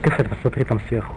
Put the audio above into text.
Кафе, посмотри там сверху.